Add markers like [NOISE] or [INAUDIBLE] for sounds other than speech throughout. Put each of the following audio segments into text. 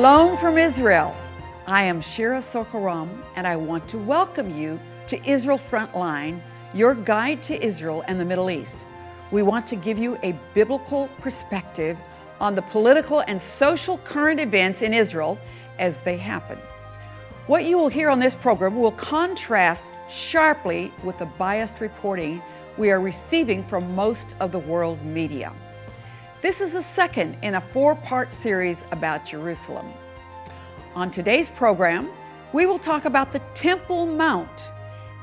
Shalom from Israel. I am Shira Sorko-Ram, and I want to welcome you to Israel Frontline, your guide to Israel and the Middle East. We want to give you a biblical perspective on the political and social current events in Israel as they happen. What you will hear on this program will contrast sharply with the biased reporting we are receiving from most of the world media. This is the second in a four-part series about Jerusalem. On today's program, we will talk about the Temple Mount,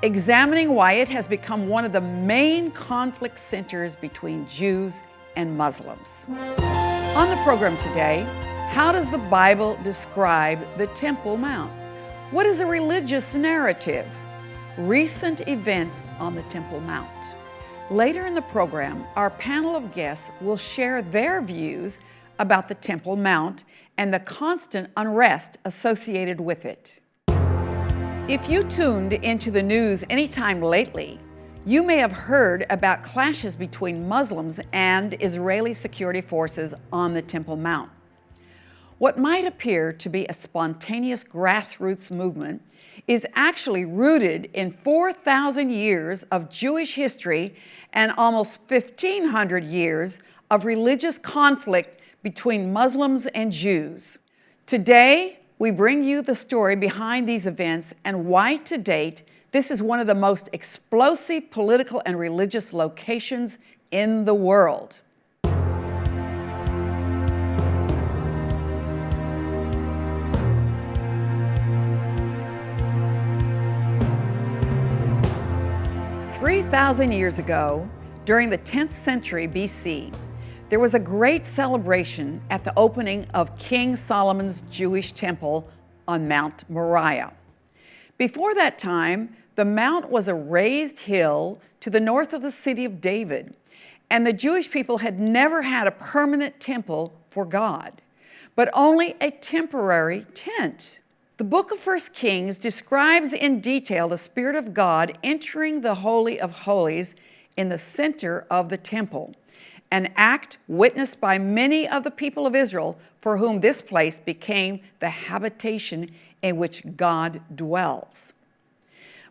examining why it has become one of the main conflict centers between Jews and Muslims. On the program today, how does the Bible describe the Temple Mount? What is a religious narrative? Recent events on the Temple Mount. Later in the program, our panel of guests will share their views about the Temple Mount and the constant unrest associated with it. If you tuned into the news anytime lately, you may have heard about clashes between Muslims and Israeli security forces on the Temple Mount. What might appear to be a spontaneous grassroots movement is actually rooted in 4,000 years of Jewish history and almost 1,500 years of religious conflict between Muslims and Jews. Today, we bring you the story behind these events and why to date, this is one of the most explosive political and religious locations in the world. Three thousand years ago, during the 10th century BC, there was a great celebration at the opening of King Solomon's Jewish temple on Mount Moriah. Before that time, the mount was a raised hill to the north of the city of David, and the Jewish people had never had a permanent temple for God, but only a temporary tent. The book of First Kings describes in detail the Spirit of God entering the Holy of Holies in the center of the temple, an act witnessed by many of the people of Israel for whom this place became the habitation in which God dwells.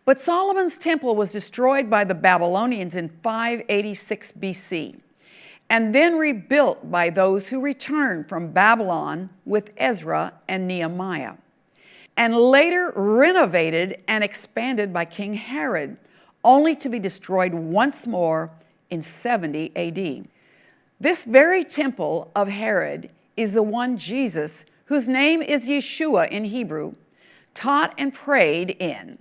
But Solomon's temple was destroyed by the Babylonians in 586 BC and then rebuilt by those who returned from Babylon with Ezra and Nehemiah, and later renovated and expanded by King Herod, only to be destroyed once more in 70 AD. This very temple of Herod is the one Jesus, whose name is Yeshua in Hebrew, taught and prayed in,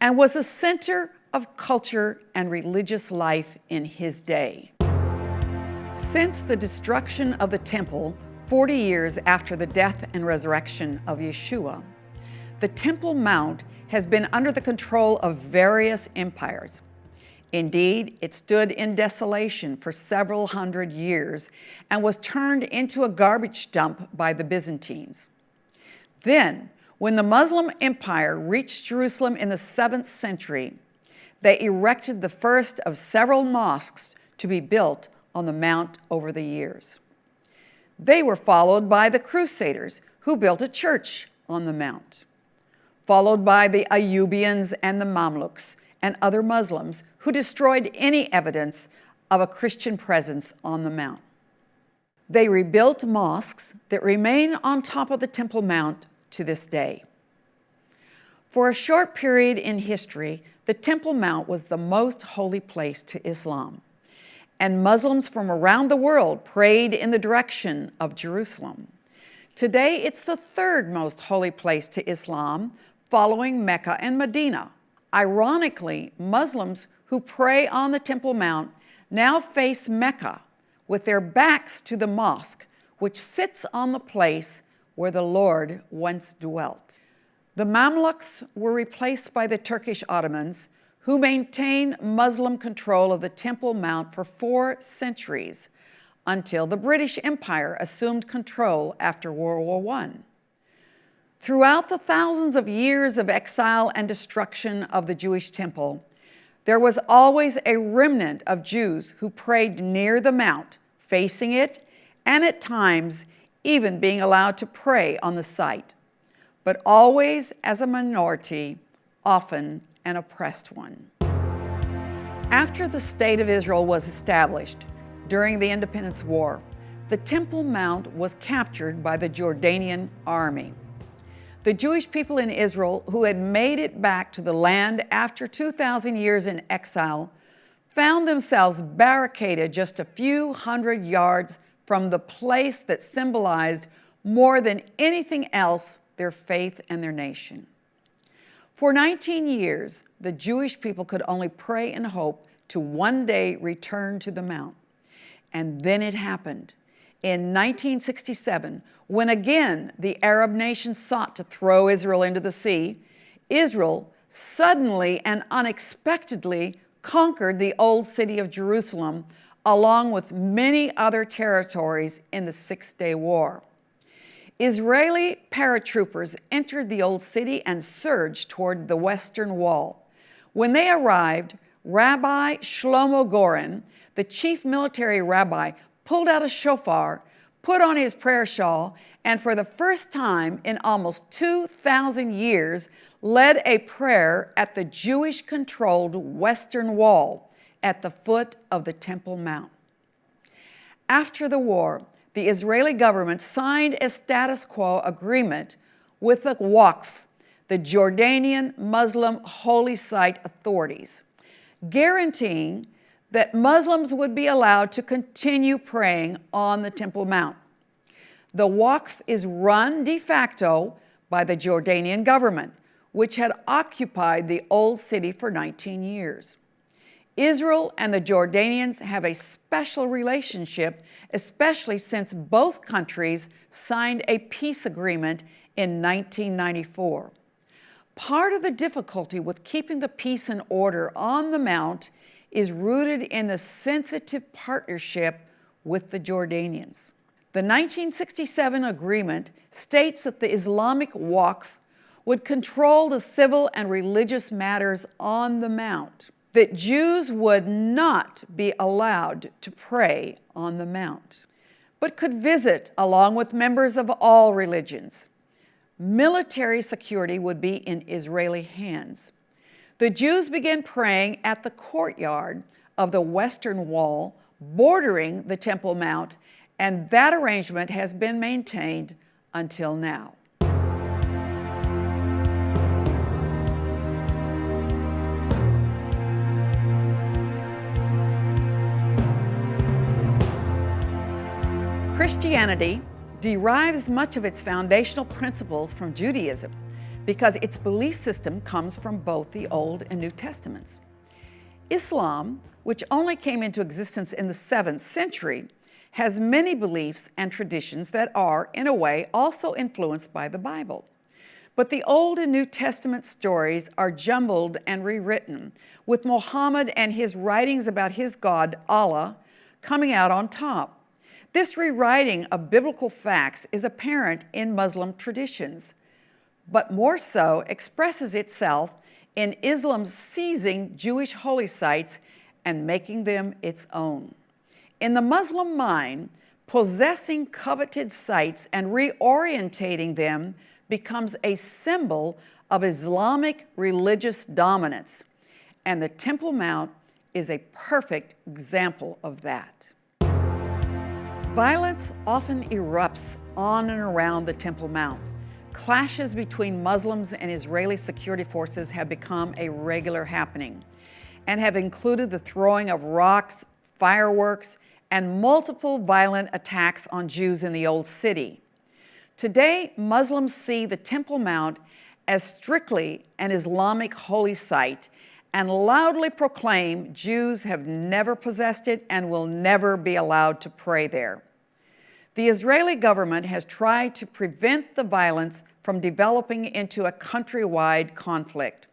and was the center of culture and religious life in his day. Since the destruction of the temple 40 years after the death and resurrection of Yeshua, the Temple Mount has been under the control of various empires. Indeed, it stood in desolation for several hundred years and was turned into a garbage dump by the Byzantines. Then, when the Muslim Empire reached Jerusalem in the 7th century, they erected the first of several mosques to be built on the mount over the years. They were followed by the Crusaders, who built a church on the mount followed by the Ayyubians and the Mamluks and other Muslims who destroyed any evidence of a Christian presence on the mount. They rebuilt mosques that remain on top of the Temple Mount to this day. For a short period in history, the Temple Mount was the most holy place to Islam, and Muslims from around the world prayed in the direction of Jerusalem. Today, it's the third most holy place to Islam, following Mecca and Medina. Ironically, Muslims who pray on the Temple Mount now face Mecca with their backs to the mosque, which sits on the place where the Lord once dwelt. The Mamluks were replaced by the Turkish Ottomans, who maintained Muslim control of the Temple Mount for four centuries until the British Empire assumed control after World War I. Throughout the thousands of years of exile and destruction of the Jewish temple, there was always a remnant of Jews who prayed near the mount, facing it, and at times even being allowed to pray on the site, but always as a minority, often an oppressed one. After the State of Israel was established during the Independence War, the Temple Mount was captured by the Jordanian army. The Jewish people in Israel who had made it back to the land after 2,000 years in exile found themselves barricaded just a few hundred yards from the place that symbolized more than anything else their faith and their nation. For 19 years, the Jewish people could only pray and hope to one day return to the Mount. And then it happened. In 1967, when again the Arab nations sought to throw Israel into the sea, Israel suddenly and unexpectedly conquered the old city of Jerusalem along with many other territories in the Six-Day War. Israeli paratroopers entered the old city and surged toward the western wall. When they arrived, Rabbi Shlomo Goren, the chief military rabbi, pulled out a shofar, put on his prayer shawl, and for the first time in almost 2,000 years, led a prayer at the Jewish-controlled Western Wall at the foot of the Temple Mount. After the war, the Israeli government signed a status quo agreement with the Waqf, the Jordanian Muslim Holy Site authorities, guaranteeing that Muslims would be allowed to continue praying on the Temple Mount. The Waqf is run de facto by the Jordanian government, which had occupied the old city for 19 years. Israel and the Jordanians have a special relationship, especially since both countries signed a peace agreement in 1994. Part of the difficulty with keeping the peace and order on the Mount is rooted in the sensitive partnership with the Jordanians. The 1967 agreement states that the Islamic Waqf would control the civil and religious matters on the Mount, that Jews would not be allowed to pray on the Mount, but could visit along with members of all religions. Military security would be in Israeli hands. The Jews began praying at the courtyard of the Western Wall bordering the Temple Mount, and that arrangement has been maintained until now. Christianity derives much of its foundational principles from Judaism because its belief system comes from both the Old and New Testaments. Islam, which only came into existence in the 7th century, has many beliefs and traditions that are, in a way, also influenced by the Bible. But the Old and New Testament stories are jumbled and rewritten, with Muhammad and his writings about his God, Allah, coming out on top. This rewriting of biblical facts is apparent in Muslim traditions, but more so expresses itself in Islam's seizing Jewish holy sites and making them its own. In the Muslim mind, possessing coveted sites and reorientating them becomes a symbol of Islamic religious dominance, and the Temple Mount is a perfect example of that. Violence often erupts on and around the Temple Mount. Clashes between Muslims and Israeli security forces have become a regular happening and have included the throwing of rocks, fireworks, and multiple violent attacks on Jews in the Old City. Today, Muslims see the Temple Mount as strictly an Islamic holy site and loudly proclaim Jews have never possessed it and will never be allowed to pray there. The Israeli government has tried to prevent the violence from developing into a countrywide conflict.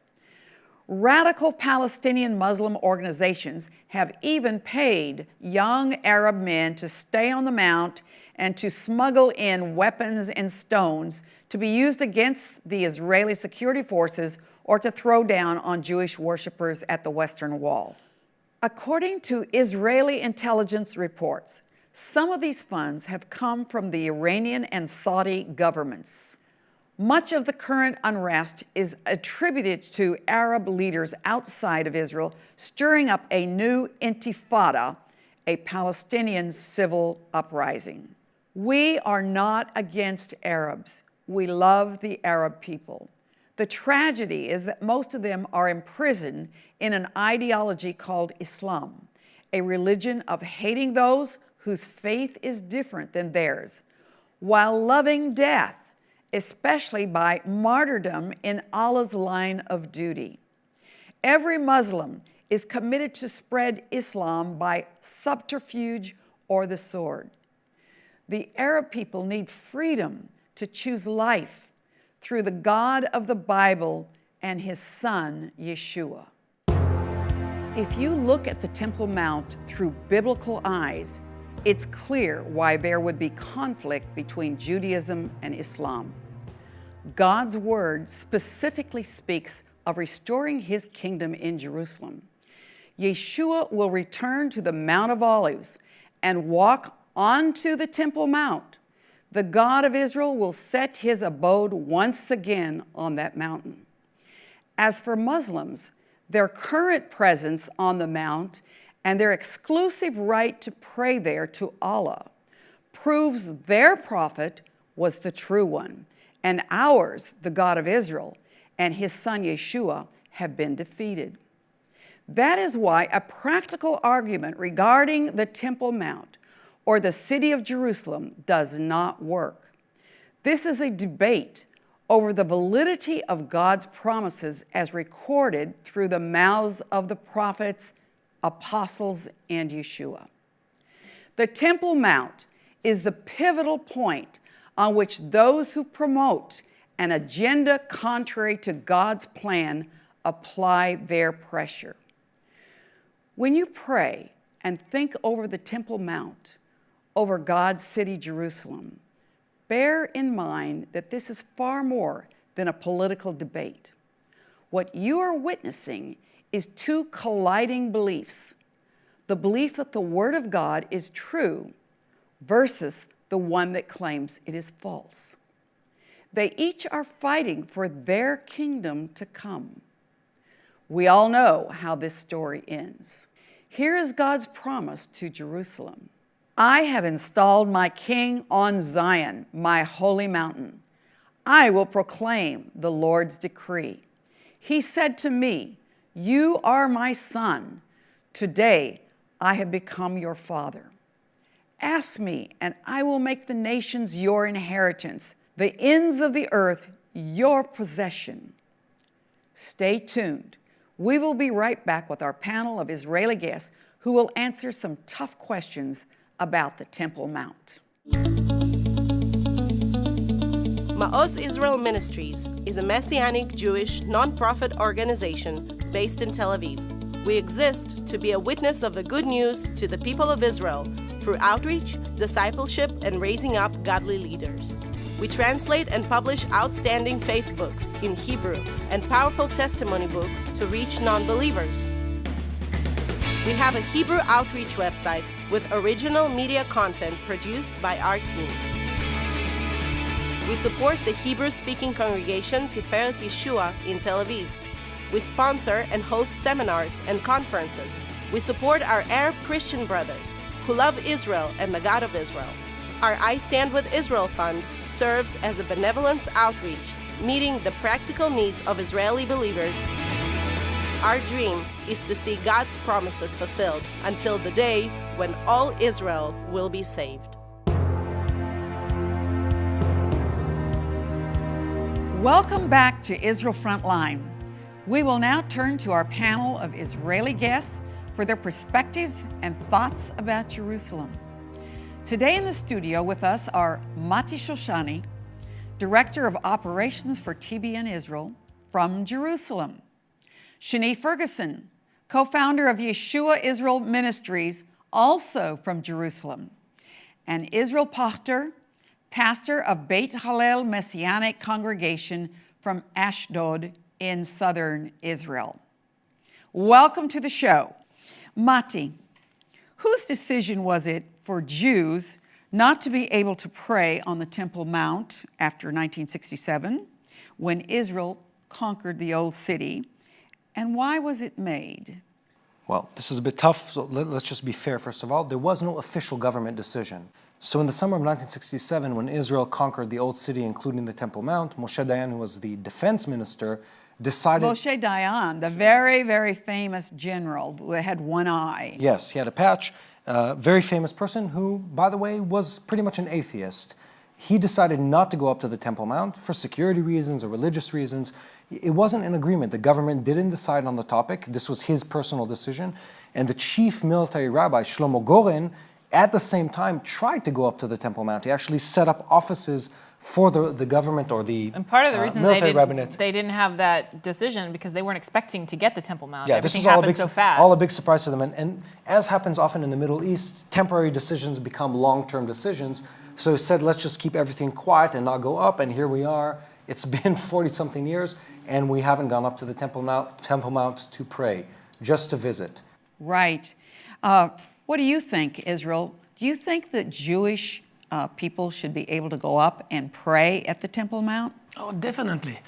Radical Palestinian Muslim organizations have even paid young Arab men to stay on the Mount and to smuggle in weapons and stones to be used against the Israeli security forces or to throw down on Jewish worshippers at the Western Wall. According to Israeli intelligence reports, Some of these funds have come from the Iranian and Saudi governments. Much of the current unrest is attributed to Arab leaders outside of Israel stirring up a new intifada, a Palestinian civil uprising. We are not against Arabs. We love the Arab people. The tragedy is that most of them are imprisoned in an ideology called Islam, a religion of hating those whose faith is different than theirs, while loving death, especially by martyrdom in Allah's line of duty. Every Muslim is committed to spread Islam by subterfuge or the sword. The Arab people need freedom to choose life through the God of the Bible and his son, Yeshua. If you look at the Temple Mount through biblical eyes, it's clear why there would be conflict between Judaism and Islam. God's word specifically speaks of restoring his kingdom in Jerusalem. Yeshua will return to the Mount of Olives and walk onto the Temple Mount the God of Israel will set his abode once again on that mountain. As for Muslims, their current presence on the mount and their exclusive right to pray there to Allah proves their prophet was the true one, and ours, the God of Israel, and his son Yeshua have been defeated. That is why a practical argument regarding the Temple Mount or the city of Jerusalem does not work. This is a debate over the validity of God's promises as recorded through the mouths of the prophets, apostles, and Yeshua. The Temple Mount is the pivotal point on which those who promote an agenda contrary to God's plan apply their pressure. When you pray and think over the Temple Mount, over God's city, Jerusalem, bear in mind that this is far more than a political debate. What you are witnessing is two colliding beliefs the belief that the Word of God is true versus the one that claims it is false. They each are fighting for their kingdom to come. We all know how this story ends. Here is God's promise to Jerusalem I have installed my king on Zion, my holy mountain. I will proclaim the Lord's decree. He said to me, You are my son. Today I have become your father. Ask me, and I will make the nations your inheritance, the ends of the earth your possession. Stay tuned. We will be right back with our panel of Israeli guests who will answer some tough questions about the Temple Mount. Ma'oz Israel Ministries is a Messianic Jewish nonprofit organization based in Tel Aviv. We exist to be a witness of the good news to the people of Israel through outreach, discipleship, and raising up godly leaders. We translate and publish outstanding faith books in Hebrew and powerful testimony books to reach non believers. We have a Hebrew outreach website with original media content produced by our team. We support the Hebrew speaking congregation Tiferet Yeshua in Tel Aviv. We sponsor and host seminars and conferences. We support our Arab Christian brothers who love Israel and the God of Israel. Our I Stand with Israel Fund serves as a benevolence outreach, meeting the practical needs of Israeli believers. Our dream is to see God's promises fulfilled until the day when all Israel will be saved. Welcome back to Israel Frontline. We will now turn to our panel of Israeli guests for their perspectives and thoughts about Jerusalem. Today in the studio with us are Mati Shoshani, Director of Operations for TBN Israel from Jerusalem, Shani Ferguson, co-founder of Yeshua Israel Ministries, also from Jerusalem, and Israel Pochtar, pastor of Beit Hallel Messianic Congregation from Ashdod in southern Israel. Welcome to the show. Mati, Whose decision was it for Jews not to be able to pray on the Temple Mount after 1967 when Israel conquered the Old City? And why was it made? Well, this is a bit tough, so let, us just be fair first of all. There was no official government decision. So in the summer of 1967, when Israel conquered the Old City, including the Temple Mount, Moshe Dayan, who was the defense minister, decided... Moshe Dayan, the very, very famous general who had one eye. Yes, he had a patch. Uh, very famous person who, by the way, was pretty much an atheist. He decided not to go up to the Temple Mount for security reasons or religious reasons. It wasn't an agreement. The government didn't decide on the topic. This was his personal decision. And the chief military rabbi, Shlomo Goren, at the same time tried to go up to the Temple Mount. He actually set up offices for the, the government or the And part of the uh, reason they military didn't, rabbinate. they didn't have that decision because they weren't expecting to get the Temple Mount. Yeah, Everything this was all a, big, so fast. all a big surprise to them. And, and as happens often in the Middle East, temporary decisions become long-term decisions. So he said, let's just keep everything quiet and not go up. And here we are. It's [LAUGHS] been 40-something years, and we haven't gone up to the Temple Mount, Temple Mount to pray, just to visit. Right. Uh, what do you think, Israel? Do you think that Jewish uh, people should be able to go up and pray at the Temple Mount? Oh, definitely.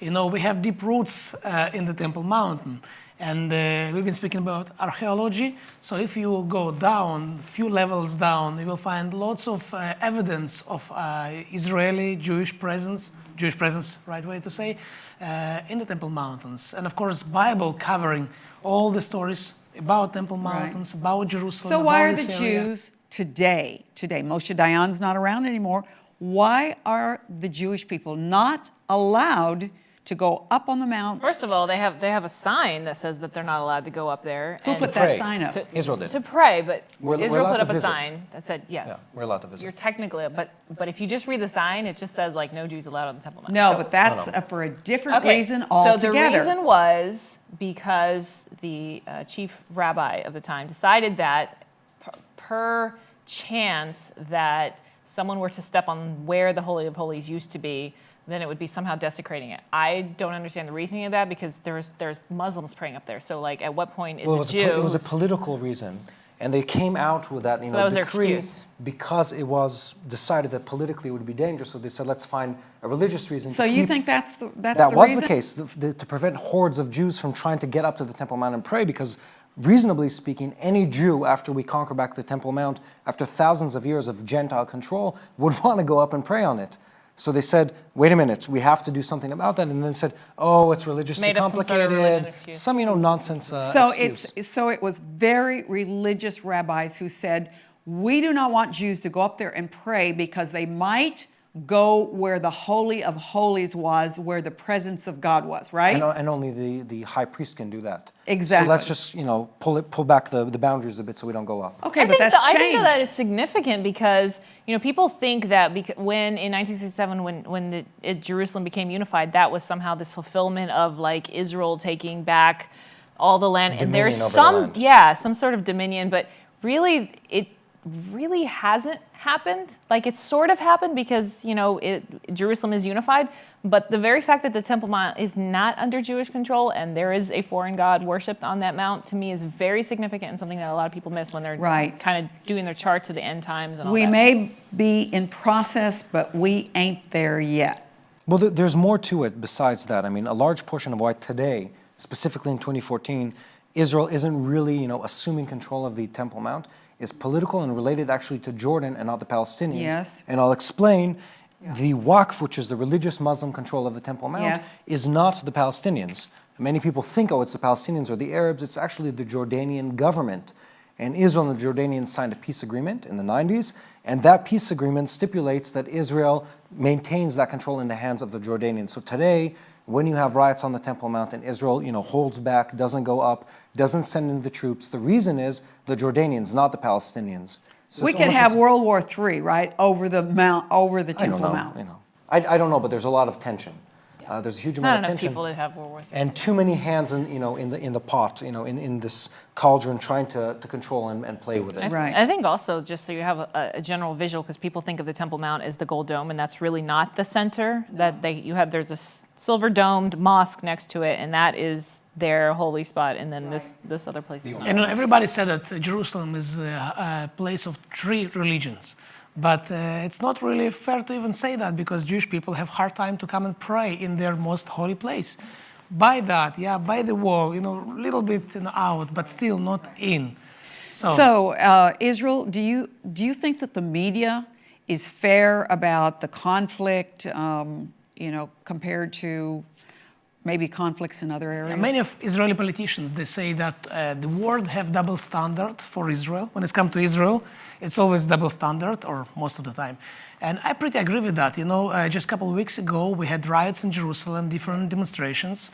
You know, we have deep roots uh, in the Temple Mountain. And uh, we've been speaking about archaeology. So if you go down, a few levels down, you will find lots of uh, evidence of uh, Israeli Jewish presence, Jewish presence, right way to say, uh, in the Temple Mountains. And of course, Bible covering all the stories about Temple Mountains, about Jerusalem. So why are the area. Jews today, today, Moshe Dayan's not around anymore, why are the Jewish people not allowed to go up on the mount? First of all, they have they have a sign that says that they're not allowed to go up there. Who and put pray. that sign up? to, Israel did. To pray, but We're- we're Israel put up a sign that said yes. Yeah, we're allowed to visit. You're technically, but but if you just read the sign, it just says like no Jews allowed on the Temple Mount. No, So- but that's uh, for a different Okay, reason So the reason was because the uh, chief rabbi of the time decided that per, per chance that someone were to step on where the Holy of Holies used to be, then it would be somehow desecrating it. I don't understand the reasoning of that because there's there's Muslims praying up there. So like, at what point is well, it a was, a, Jew? it was a political reason. And they came out with that, you So know, that was their decree excuse. because it was decided that politically it would be dangerous. So they said, let's find a religious reason. So to you keep think that's the, that's that the was reason? the case the, the, to prevent hordes of Jews from trying to get up to the Temple Mount and pray because reasonably speaking any Jew after we conquer back the Temple Mount after thousands of years of Gentile control would [LAUGHS] want to go up and pray on it. So they said wait a minute we have to do something about that and then said oh it's religiously Made up some sort complicated. of religion some you know nonsense uh, So excuse. it's so it was very religious rabbis who said, "We do not want Jews to go up there and pray because they might go where the holy of holies was, where the presence of God was." Right? and, and only the, the high priest can do that. Exactly. So let's just, you know, pull it, pull back the, the boundaries a bit so we don't go up. Okay, I but think that's that, I changed. think that it's significant because you know people think that bec- when in 1967 when when the, it, Jerusalem became unified, that was somehow this fulfillment of like Israel taking back all the land, and there's Dominion over the some land. yeah some sort of dominion, but really it really hasn't happened. Like it's sort of happened because you know it, Jerusalem is unified, but the very fact that the Temple Mount is not under Jewish control and there is a foreign god worshipped on that mount to me is very significant and something that a lot of people miss when they're Right. kind of doing their charts of the end times and all we that. may be in process, but we ain't there yet. Well, th- there's more to it besides that. I mean, a large portion of why today, specifically in 2014, Israel isn't really, you know, assuming control of the Temple Mount is political and related actually to Jordan and not the Palestinians. Yes. And I'll explain. The Waqf, which is the religious Muslim control of the Temple Mount, Yes. is not the Palestinians. Many people think, oh, it's the Palestinians or the Arabs. It's actually the Jordanian government. And Israel and the Jordanians signed a peace agreement in the 90s, and that peace agreement stipulates that Israel maintains that control in the hands of the Jordanians. So today, when you have riots on the Temple Mount and Israel, you know, holds back, doesn't go up, doesn't send in the troops, the reason is the Jordanians, not the Palestinians. So we could have World War III, right, over the mount, over the Temple I don't Temple know, Mount. you know. I, I don't know, but there's a lot of tension. Uh, there's a huge Not amount of enough tension. people that have World War III. and too many hands in, you know, in the, in the pot, you know, in, in this cauldron trying to, to control and, and play with I it. th- Right. I think also, just so you have a, a general visual, because people think of the Temple Mount as the gold dome, and that's really not the center. That they you have there's a silver domed mosque next to it, and that is their holy spot, and then this this other place is not. And everybody said that uh, Jerusalem is uh, a place of three religions. But uh, it's not really fair to even say that because Jewish people have hard time to come and pray in their most holy place. By that, yeah, by the wall, you know, a little bit you know, out, but still not in. So, So, uh, Israel, do you, do you think that the media is fair about the conflict, um, you know, compared to maybe conflicts in other areas? many of Israeli politicians they say that uh, the world have double standard for Israel. When it's come to Israel, it's always double standard, or most of the time. And I pretty agree with that. You know, uh, just a couple of weeks ago, we had riots in Jerusalem, different demonstrations,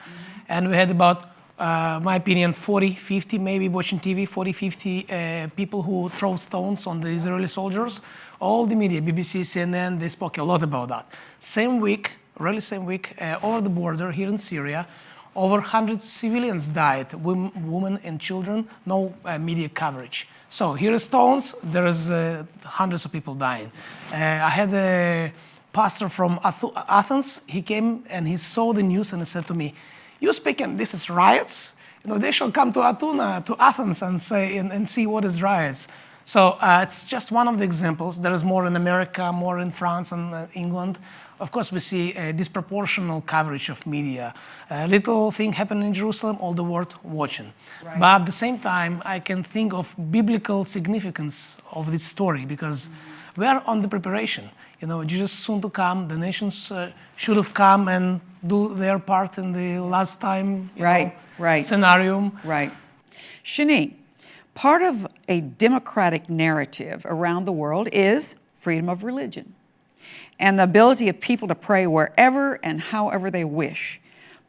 and we had about, uh, my opinion, 40, 50, maybe watching TV, 40, 50 uh, people who throw stones on the Israeli soldiers. All the media, BBC, CNN, they spoke a lot about that. Same week, really same week, uh, over the border here in Syria, over 100 civilians died, women and children, no uh, media coverage. So here is stones, there's uh, hundreds of people dying. Uh, I had a pastor from Ath- Athens, he came and he saw the news and he said to me, you speaking, this is riots? You know, they shall come to Athuna, to Athens and say, and, and see what is riots. So uh, it's just one of the examples. There is more in America, more in France and uh, England. Of course, we see a disproportional coverage of media. A little thing happened in Jerusalem, all the world watching. But at the same time, I can think of biblical significance of this story because we are on the preparation. You know, Jesus is soon to come. The nations uh, should have come and do their part in the last time you Right, know, right. scenario. Right. Shani, part of a democratic narrative around the world is freedom of religion and the ability of people to pray wherever and however they wish.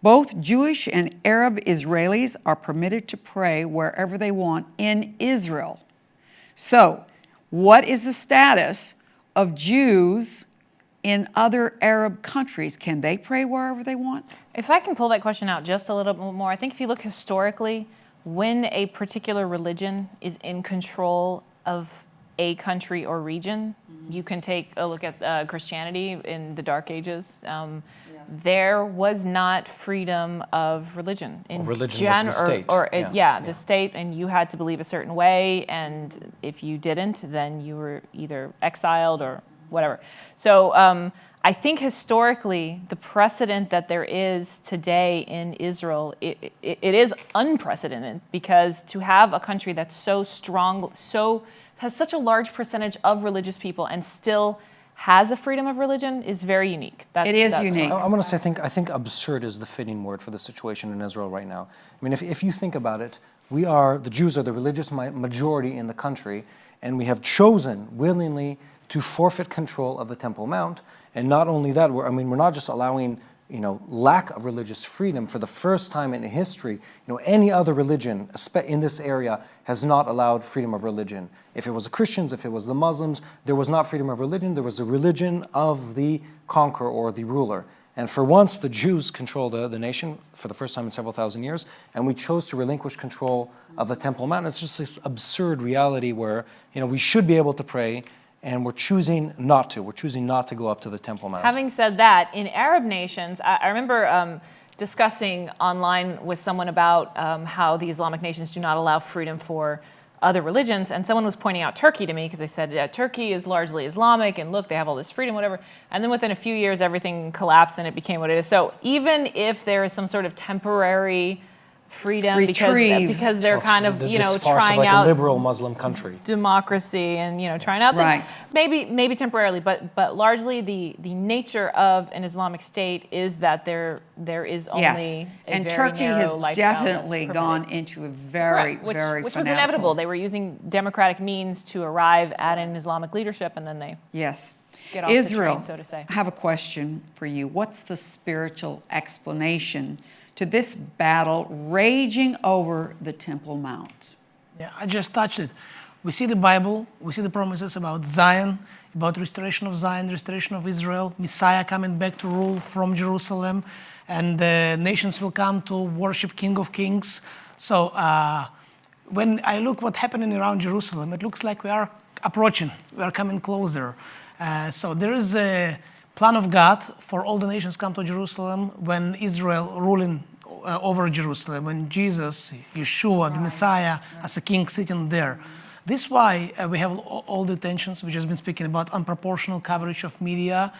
Both Jewish and Arab Israelis are permitted to pray wherever they want in Israel. So, what is the status of Jews in other Arab countries? Can they pray wherever they want? If I can pull that question out just a little bit more, I think if you look historically, when a particular religion is in control of a country or region, you can take a look at uh, Christianity in the Dark Ages. Um, There was not freedom of religion. In religion was the or- state. Or, uh, Yeah. yeah, the state, and you had to believe a certain way, and if you didn't, then you were either exiled or whatever. So um, I think historically, the precedent that there is today in Israel, it, it, it is unprecedented because to have a country that's so strong, so has such a large percentage of religious people, and still has a freedom of religion is very unique. That, It is unique. I- I'm going to say, I think, I think absurd is the fitting word for the situation in Israel right now. I mean, if, if you think about it, we are, the Jews are the religious majority in the country, and we have chosen willingly to forfeit control of the Temple Mount. And not only that, we're, I mean, we're not just allowing, you know, lack of religious freedom for the first time in history. You know, any other religion in this area has not allowed freedom of religion. If it was the Christians, if it was the Muslims, there was not freedom of religion, there was a religion of the conqueror or the ruler. And for once, the Jews control the, the nation for the first time in several thousand years, and we chose to relinquish control of the Temple Mount. It's just this absurd reality where, you know, we should be able to pray, and we're choosing not to. We're choosing not to go up to the Temple Mount. Having said that, in Arab nations, I, I remember um, discussing online with someone about um, how the Islamic nations do not allow freedom for other religions, and someone was pointing out Turkey to me because they said yeah, Turkey is largely Islamic, and look, they have all this freedom, whatever. And then within a few years, everything collapsed and it became what it is. So even if there is some sort of temporary freedom because Retrieve. because they're Well, kind of th- you know trying like out a liberal Muslim country. democracy and you know trying out Right. things. maybe maybe temporarily but but largely the the nature of an islamic state is that there there is only Yes. a And very Turkey has definitely gone into a very, Correct, which, very which was inevitable they were using democratic means to arrive at an islamic leadership and then they Yes. Get off the Israel, train, so to say. I have a question for you. What's the spiritual explanation to this battle raging over the Temple Mount? Yeah, I just touched it. We see the Bible, we see the promises about Zion about restoration of Zion, restoration of Israel, Messiah coming back to rule from Jerusalem, and the nations will come to worship King of Kings. So uh, when I look what's happening around Jerusalem, it looks like we are approaching, we are coming closer. Uh, so there is a plan of God for all the nations come to Jerusalem when Israel ruling uh, over Jerusalem, when Jesus, Yeshua, the Messiah, as a king sitting there. This is why uh, we have all, all the tensions, which has been speaking about unproportional coverage of media,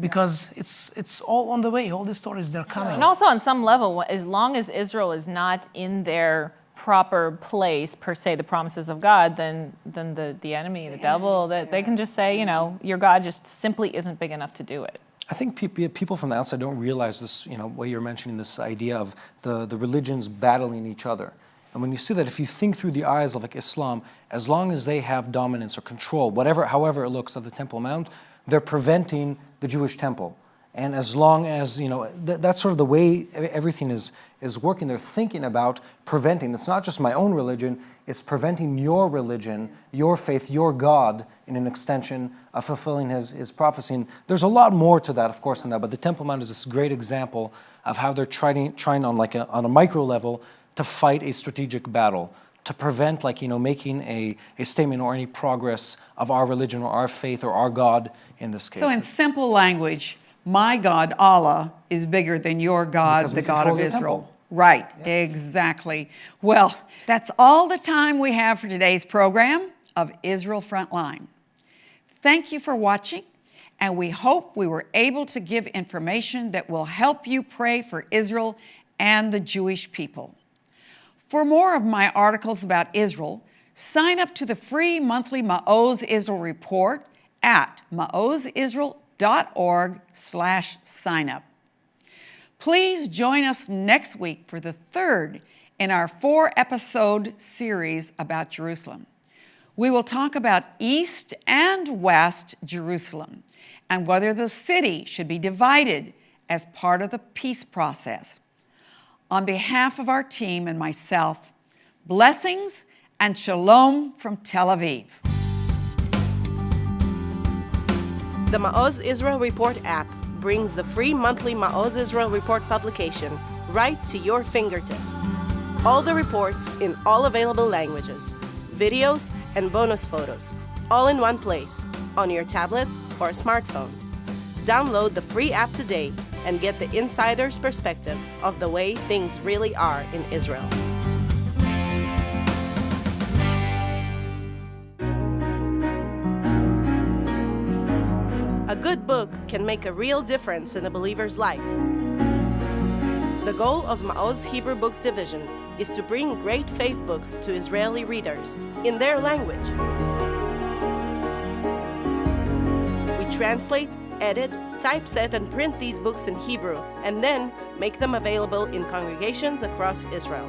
because it's it's all on the way. All these stories they're coming. And also, on some level, as long as Israel is not in their proper place per se, the promises of God, then then the the enemy, the devil, that they can just say, you know, your God just simply isn't big enough to do it. I think pe- people from the outside don't realize this, you know, what you're mentioning, this idea of the, the religions battling each other. And when you see that, if you think through the eyes of like Islam, as long as they have dominance or control, whatever, however it looks of the Temple Mount, they're preventing the Jewish temple. And as long as, you know, th that's sort of the way everything is, is working. They're thinking about preventing. It's not just my own religion, it's preventing your religion, your faith, your God, in an extension of fulfilling his, his prophecy. And there's a lot more to that, of course, than that. But the Temple Mount is this great example of how they're trying, trying on, like a, on a micro level to fight a strategic battle to prevent like you know making a, a statement or any progress of our religion or our faith or our god in this case So in simple language, my God, Allah, is bigger than your God, the God of the Israel. temple. Right, exactly. Well, that's all the time we have for today's program of Israel Frontline. Thank you for watching, and we hope we were able to give information that will help you pray for Israel and the Jewish people. For more of my articles about Israel, sign up to the free monthly Maoz Israel report at maozisrael.org slash sign up. Please join us next week for the third in our four episode series about Jerusalem. We will talk about East and West Jerusalem and whether the city should be divided as part of the peace process. On behalf of our team and myself, blessings and shalom from Tel Aviv. The Maoz Israel Report app brings the free monthly Maoz Israel Report publication right to your fingertips. All the reports in all available languages, videos, and bonus photos, all in one place, on your tablet or smartphone. Download the free app today and get the insider's perspective of the way things really are in Israel. Can make a real difference in a believer's life. The goal of Maoz Hebrew Books Division is to bring great faith books to Israeli readers in their language. We translate, edit, typeset, and print these books in Hebrew, and then make them available in congregations across Israel.